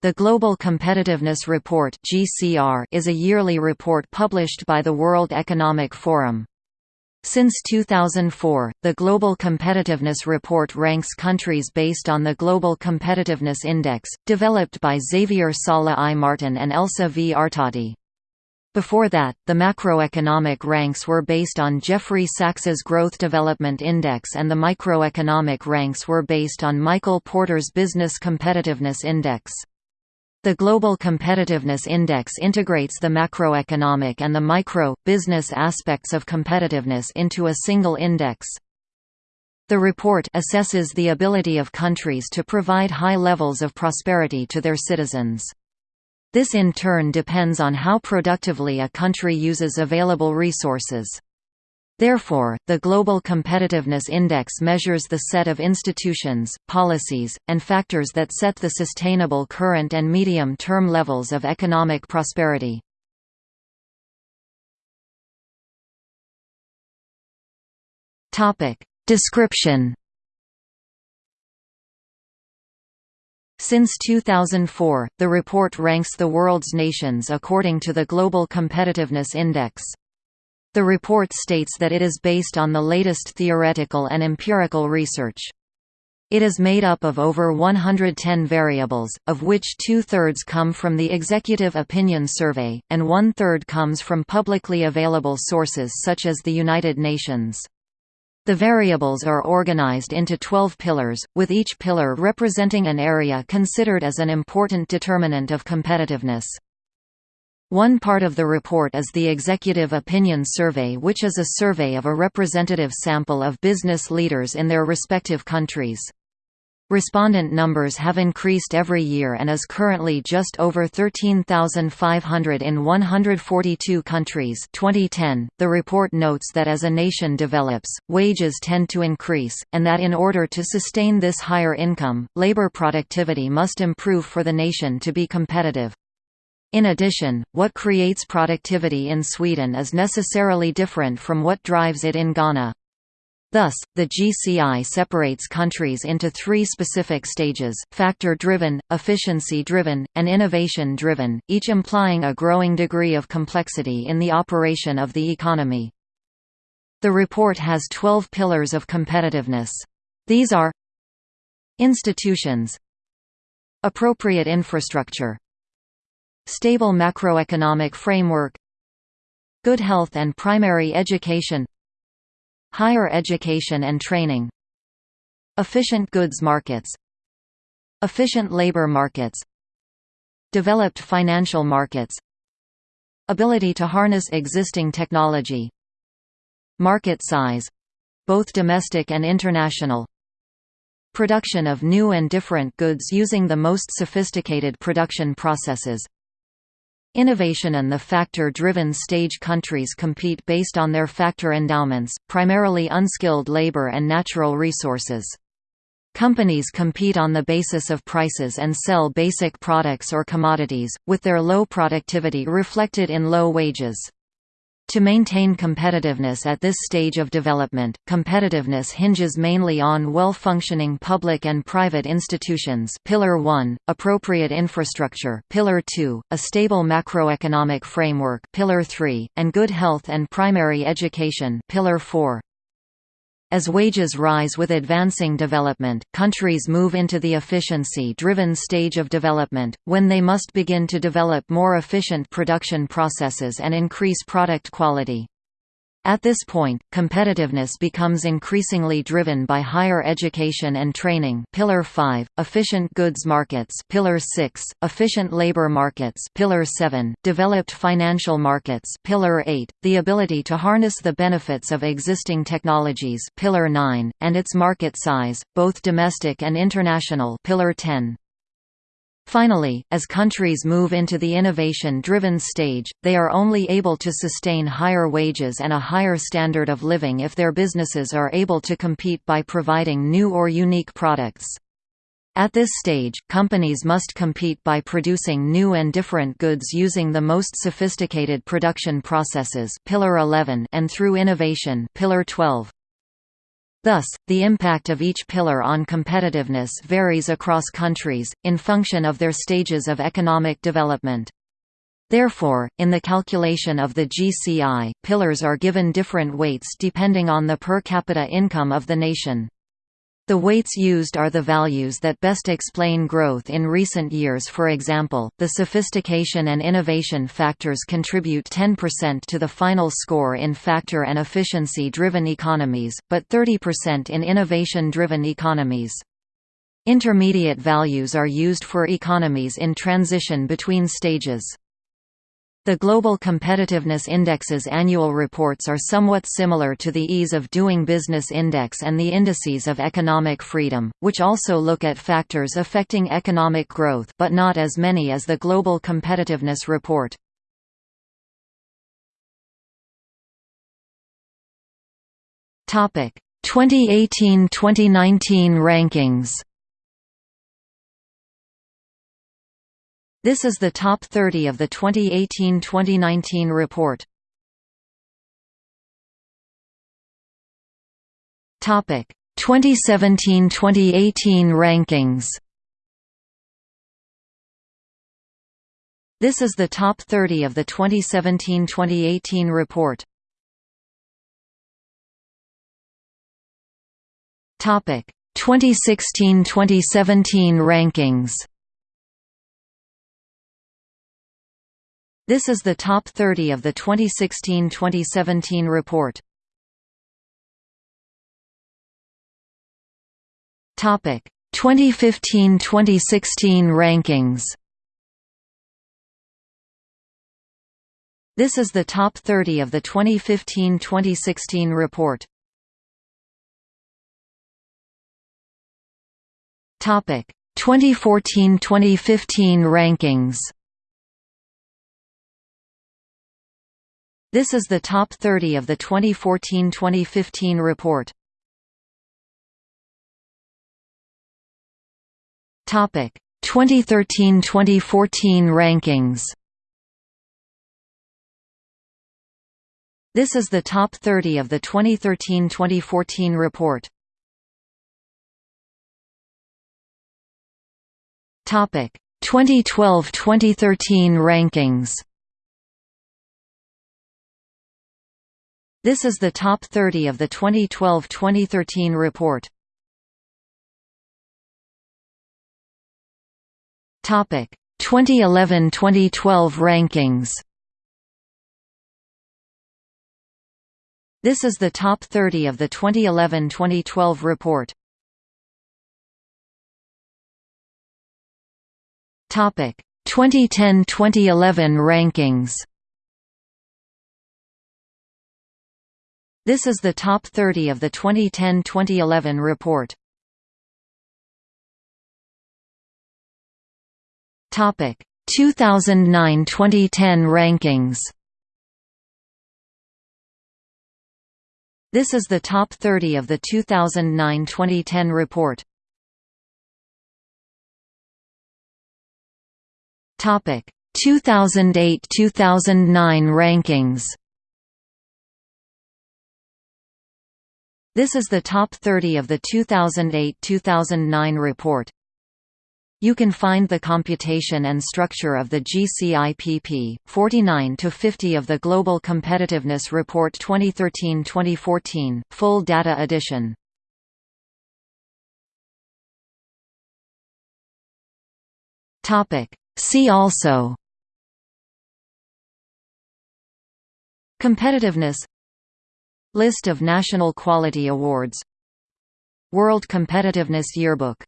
The Global Competitiveness Report (GCR) is a yearly report published by the World Economic Forum. Since 2004, the Global Competitiveness Report ranks countries based on the Global Competitiveness Index, developed by Xavier Sala-i-Martin and Elsa V. Artadi. Before that, the macroeconomic ranks were based on Jeffrey Sachs's Growth Development Index and the microeconomic ranks were based on Michael Porter's Business Competitiveness Index. The Global Competitiveness Index integrates the macroeconomic and the micro, business aspects of competitiveness into a single index. The report assesses the ability of countries to provide high levels of prosperity to their citizens. This in turn depends on how productively a country uses available resources. Therefore, the Global Competitiveness Index measures the set of institutions, policies, and factors that set the sustainable current and medium-term levels of economic prosperity. Description Since 2004, the report ranks the world's nations according to the Global Competitiveness Index. The report states that it is based on the latest theoretical and empirical research. It is made up of over 110 variables, of which two-thirds come from the Executive Opinion Survey, and one-third comes from publicly available sources such as the United Nations. The variables are organized into 12 pillars, with each pillar representing an area considered as an important determinant of competitiveness. One part of the report is the Executive Opinion Survey which is a survey of a representative sample of business leaders in their respective countries. Respondent numbers have increased every year and is currently just over 13,500 in 142 countries 2010. .The report notes that as a nation develops, wages tend to increase, and that in order to sustain this higher income, labor productivity must improve for the nation to be competitive. In addition, what creates productivity in Sweden is necessarily different from what drives it in Ghana. Thus, the GCI separates countries into three specific stages, factor-driven, efficiency-driven, and innovation-driven, each implying a growing degree of complexity in the operation of the economy. The report has 12 pillars of competitiveness. These are Institutions Appropriate infrastructure Stable macroeconomic framework Good health and primary education Higher education and training Efficient goods markets Efficient labor markets Developed financial markets Ability to harness existing technology Market size — both domestic and international Production of new and different goods using the most sophisticated production processes Innovation and the factor-driven stage countries compete based on their factor endowments, primarily unskilled labor and natural resources. Companies compete on the basis of prices and sell basic products or commodities, with their low productivity reflected in low wages. To maintain competitiveness at this stage of development, competitiveness hinges mainly on well-functioning public and private institutions. Pillar 1, appropriate infrastructure. Pillar 2, a stable macroeconomic framework. Pillar 3, and good health and primary education. Pillar 4. As wages rise with advancing development, countries move into the efficiency-driven stage of development, when they must begin to develop more efficient production processes and increase product quality. At this point, competitiveness becomes increasingly driven by higher education and training Pillar 5, efficient goods markets Pillar 6, efficient labor markets Pillar 7, developed financial markets Pillar 8, the ability to harness the benefits of existing technologies Pillar 9, and its market size, both domestic and international Pillar 10. Finally, as countries move into the innovation-driven stage, they are only able to sustain higher wages and a higher standard of living if their businesses are able to compete by providing new or unique products. At this stage, companies must compete by producing new and different goods using the most sophisticated production processes Pillar 11 and through innovation Pillar 12. Thus, the impact of each pillar on competitiveness varies across countries, in function of their stages of economic development. Therefore, in the calculation of the GCI, pillars are given different weights depending on the per capita income of the nation. The weights used are the values that best explain growth in recent years for example, the sophistication and innovation factors contribute 10% to the final score in factor and efficiency-driven economies, but 30% in innovation-driven economies. Intermediate values are used for economies in transition between stages. The Global Competitiveness Index's annual reports are somewhat similar to the Ease of Doing Business Index and the Indices of Economic Freedom, which also look at factors affecting economic growth but not as many as the Global Competitiveness Report. Topic: 2018-2019 rankings. This is the top 30 of the 2018-2019 report. Topic 2017-2018 rankings. This is the top 30 of the 2017-2018 report. Topic 2016-2017 rankings. This is the top 30 of the 2016-2017 report. Topic 2015-2016 rankings. This is the top 30 of the 2015-2016 report. Topic 2014-2015 rankings. This is the top 30 of the 2014-2015 report. Topic 2013-2014 rankings. This is the top 30 of the 2013-2014 report. Topic 2012-2013 rankings. This is the top 30 of the 2012-2013 report. Topic 2011-2012 rankings. This is the top 30 of the 2011-2012 report. Topic 2010-2011 rankings. This is the top 30 of the 2010-2011 report. Topic 2009-2010 rankings. This is the top 30 of the 2009-2010 report. Topic 2008-2009 rankings. This is the top 30 of the 2008–2009 report. You can find the computation and structure of the GCIPP, 49 to 50 of the Global Competitiveness Report 2013-2014, full data edition. See also Competitiveness List of National Quality Awards. World Competitiveness Yearbook